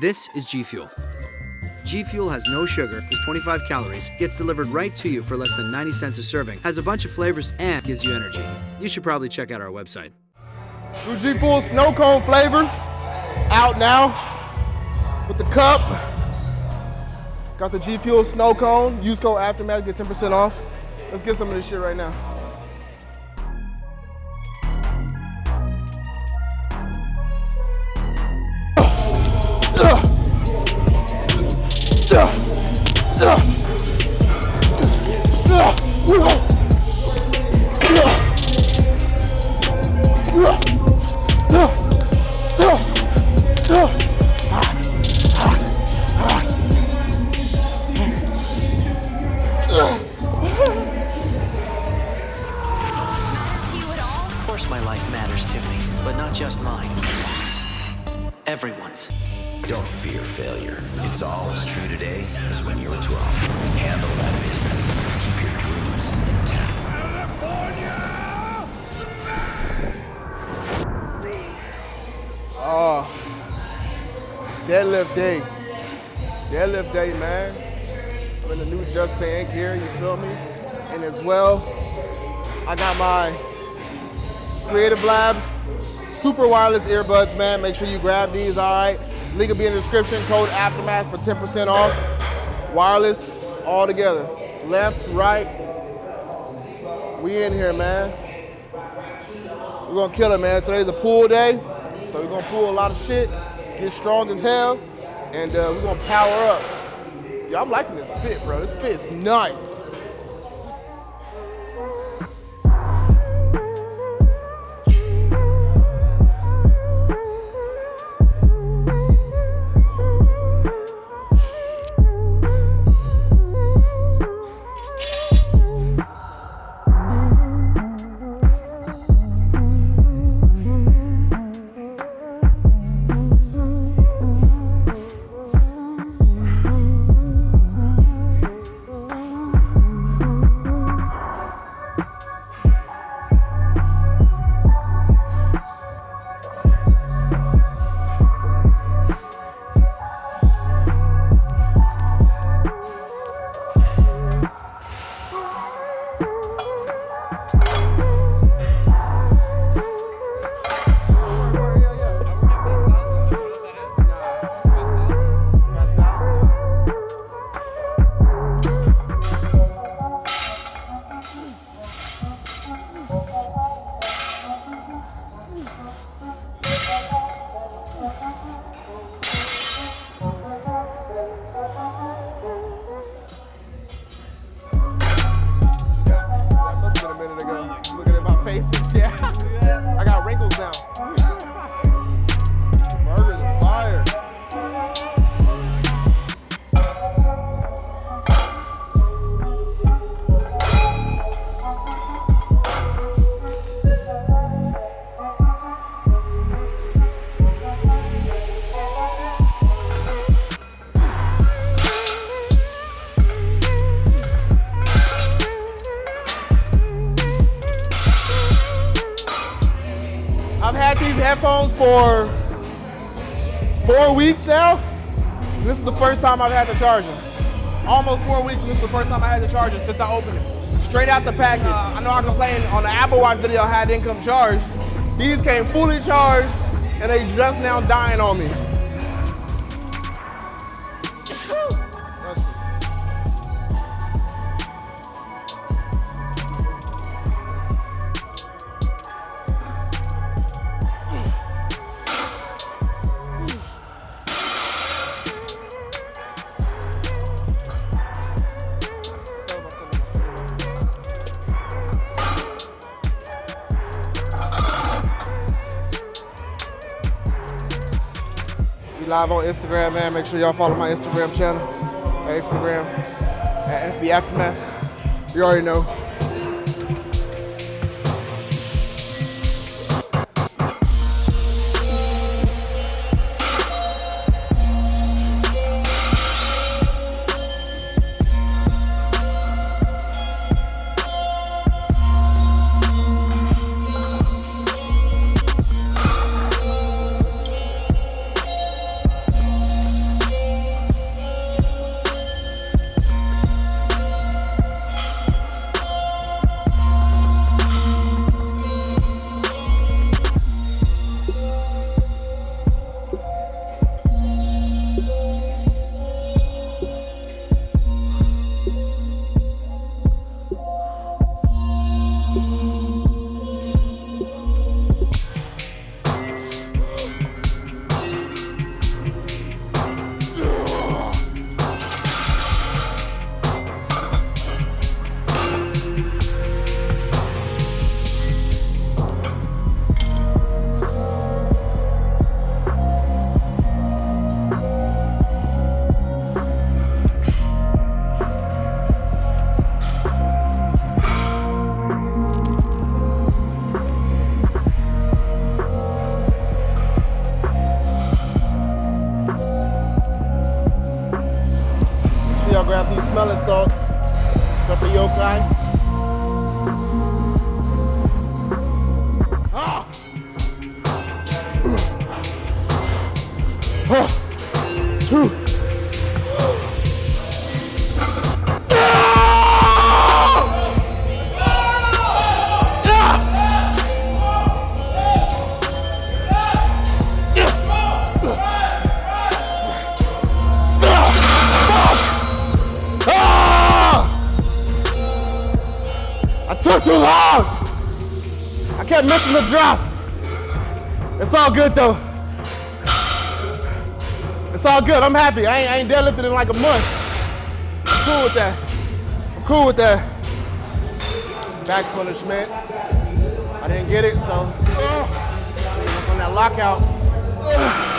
This is G Fuel. G Fuel has no sugar, is 25 calories, gets delivered right to you for less than 90 cents a serving, has a bunch of flavors, and gives you energy. You should probably check out our website. New G Fuel Snow Cone flavor out now with the cup. Got the G Fuel Snow Cone. Use code Aftermath, get 10% off. Let's get some of this shit right now. Not just mine. Everyone's. Don't fear failure. It's all as true today as when you were 12. Handle that business. Keep your dreams intact. Oh, deadlift day. Deadlift day, man. I'm in the new Just Saying gear, you feel me? And as well, I got my Creative Labs super wireless earbuds, man. Make sure you grab these, all right? Link will be in the description. Code Aftermath for 10% off. Wireless, all together. Left, right. We in here, man. We're gonna kill it, man. Today's a pool day, so we're gonna pull a lot of shit, get strong as hell, and uh, we're gonna power up. Yeah, I'm liking this fit, bro. This fit's nice. For four weeks now. This is the first time I've had to charge. Almost four weeks, this is the first time I had to charge since I opened it. Straight out the package. I know I complained on the Apple Watch video I had income charged. These came fully charged, and they just now dying on me. Live on Instagram, man. Make sure y'all follow my Instagram channel. My Instagram at FB Aftermath. You already know. Smelling salts. Pepper yokai. Ah! Ah! Two. Took too long. I kept missing the drop. It's all good though. It's all good. I'm happy. I ain't, I ain't deadlifted in like a month. I'm cool with that. I'm cool with that. Back punishment. I didn't get it, so uh, on that lockout.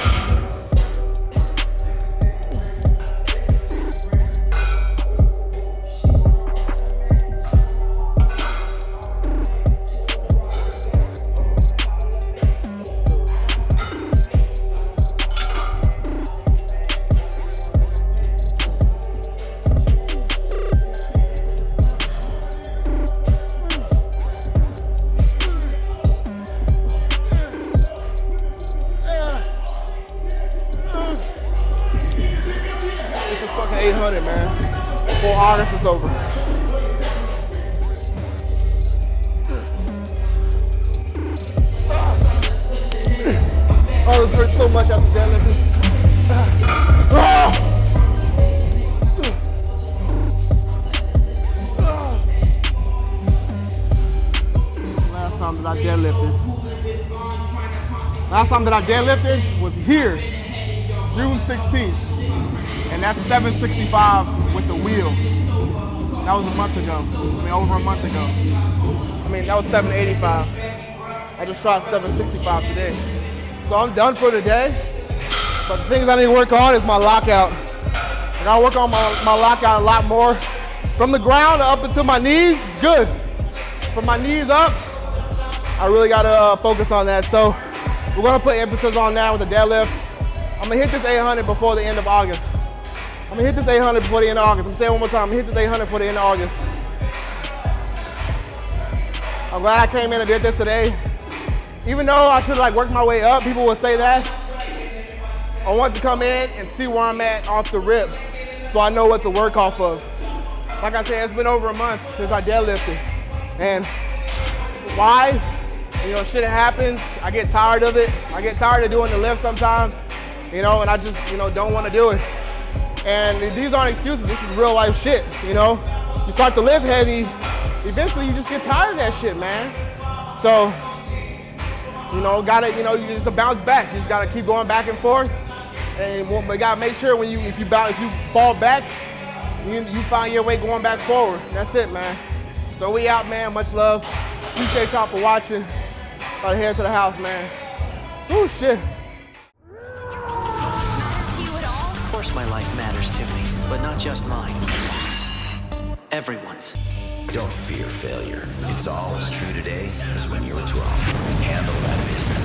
800, man. Before August is over. Oh, this hurts so much after deadlifting. Last time that I deadlifted. Last time that I deadlifted was here, June 16th. And that's 765 with the wheel. That was a month ago. I mean, over a month ago. I mean, that was 785. I just tried 765 today. So I'm done for today. But the things I need to work on is my lockout. I gotta work on my, my lockout a lot more. From the ground up until my knees, good. From my knees up, I really gotta uh, focus on that. So we're gonna put emphasis on that with the deadlift. I'm gonna hit this 800 before the end of August. I'm gonna hit this 800 before the end of August. I'm saying one more time, I'm gonna hit this 800 before the end of August. I'm glad I came in and did this today. Even though I should like work my way up, people would say that. I want to come in and see where I'm at off the rip so I know what to work off of. Like I said, it's been over a month since I deadlifted. And why? You know, shit happens. I get tired of it. I get tired of doing the lift sometimes, you know, and I just, you know, don't want to do it. And these aren't excuses. This is real life shit, you know? You start to live heavy, eventually you just get tired of that shit, man. So, you know, gotta, you know, you just bounce back. You just gotta keep going back and forth. And you gotta make sure when you, if you bounce, if you fall back, you, you find your way going back forward. That's it, man. So we out, man. Much love. Appreciate y'all for watching. To head to the house, man. Oh shit. Course my life matters to me, but not just mine. Everyone's. Don't fear failure. It's all as true today as when you were 12. Handle that business.